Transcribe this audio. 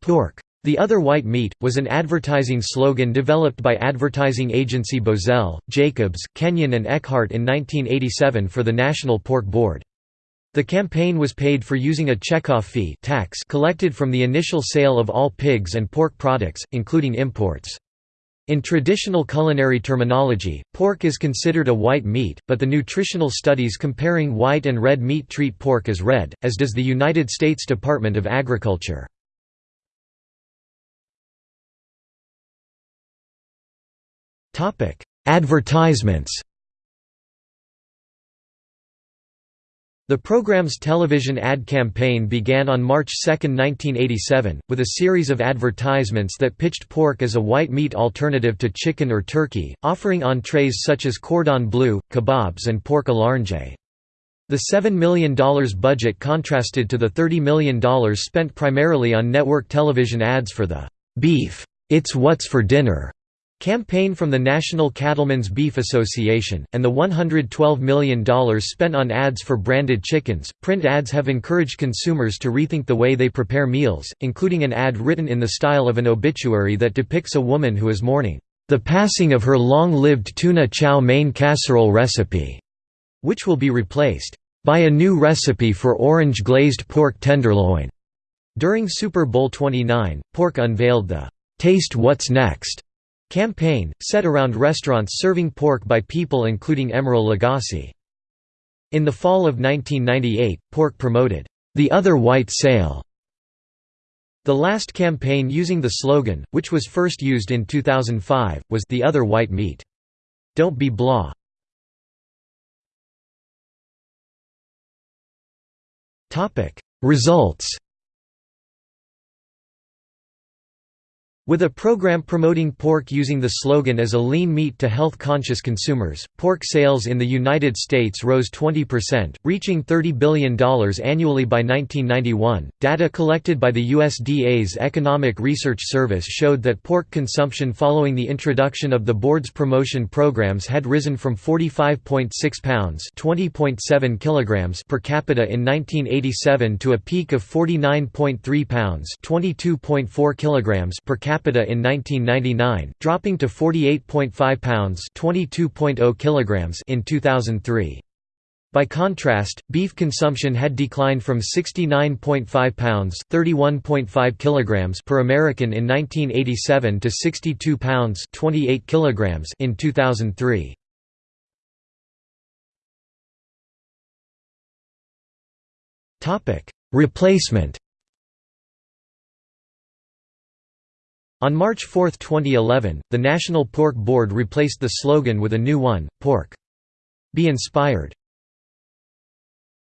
Pork. The other white meat, was an advertising slogan developed by advertising agency Bozell, Jacobs, Kenyon and Eckhardt in 1987 for the National Pork Board. The campaign was paid for using a checkoff fee tax collected from the initial sale of all pigs and pork products, including imports. In traditional culinary terminology, pork is considered a white meat, but the nutritional studies comparing white and red meat treat pork as red, as does the United States Department of Agriculture. Advertisements The program's television ad campaign began on March 2, 1987, with a series of advertisements that pitched pork as a white meat alternative to chicken or turkey, offering entrees such as cordon bleu, kebabs and pork à l'orange. The $7 million budget contrasted to the $30 million spent primarily on network television ads for the "'Beef. It's What's for Dinner' Campaign from the National Cattlemen's Beef Association, and the $112 million spent on ads for branded chickens. Print ads have encouraged consumers to rethink the way they prepare meals, including an ad written in the style of an obituary that depicts a woman who is mourning the passing of her long lived tuna chow mein casserole recipe, which will be replaced by a new recipe for orange glazed pork tenderloin. During Super Bowl 29, Pork unveiled the Taste What's Next Campaign, set around restaurants serving pork by people including Emeril Lagasse. In the fall of 1998, Pork promoted, "...the other white sale." The last campaign using the slogan, which was first used in 2005, was "...the other white meat." Don't be blah. Results With a program promoting pork using the slogan as a lean meat to health-conscious consumers, pork sales in the United States rose 20%, reaching $30 billion annually by 1991. Data collected by the USDA's Economic Research Service showed that pork consumption following the introduction of the board's promotion programs had risen from 45.6 pounds (20.7 kilograms) per capita in 1987 to a peak of 49.3 pounds (22.4 kilograms) per capita capita in 1999, dropping to 48.5 pounds (22.0 kilograms) in 2003. By contrast, beef consumption had declined from 69.5 pounds (31.5 kilograms) per American in 1987 to 62 pounds (28 kilograms) in 2003. Topic: Replacement On March 4, 2011, the National Pork Board replaced the slogan with a new one, Pork. Be Inspired.